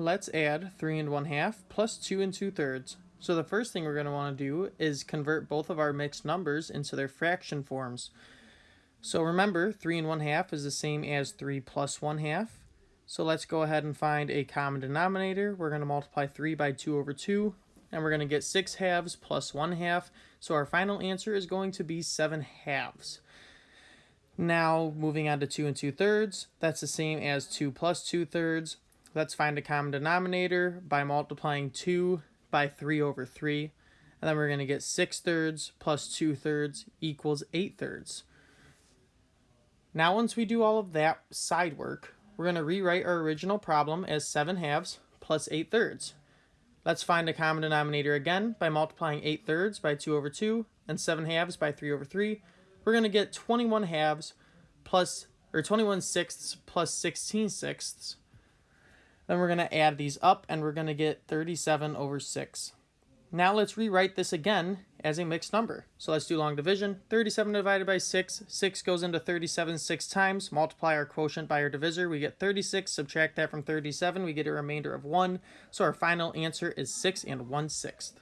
let's add 3 and 1 half plus 2 and 2 thirds. So the first thing we're going to want to do is convert both of our mixed numbers into their fraction forms. So remember, 3 and 1 half is the same as 3 plus 1 half. So let's go ahead and find a common denominator. We're going to multiply 3 by 2 over 2, and we're going to get 6 halves plus 1 half. So our final answer is going to be 7 halves. Now, moving on to 2 and 2 thirds, that's the same as 2 plus 2 thirds. Let's find a common denominator by multiplying 2 by 3 over 3. And then we're going to get 6 thirds plus 2 thirds equals 8 thirds. Now once we do all of that side work, we're going to rewrite our original problem as 7 halves plus 8 thirds. Let's find a common denominator again by multiplying 8 thirds by 2 over 2 and 7 halves by 3 over 3 we're going to get 21 halves plus, or 21 sixths plus 16 sixths. Then we're going to add these up and we're going to get 37 over 6. Now let's rewrite this again as a mixed number. So let's do long division. 37 divided by 6. 6 goes into 37 six times. Multiply our quotient by our divisor. We get 36. Subtract that from 37. We get a remainder of 1. So our final answer is 6 and 1 sixth.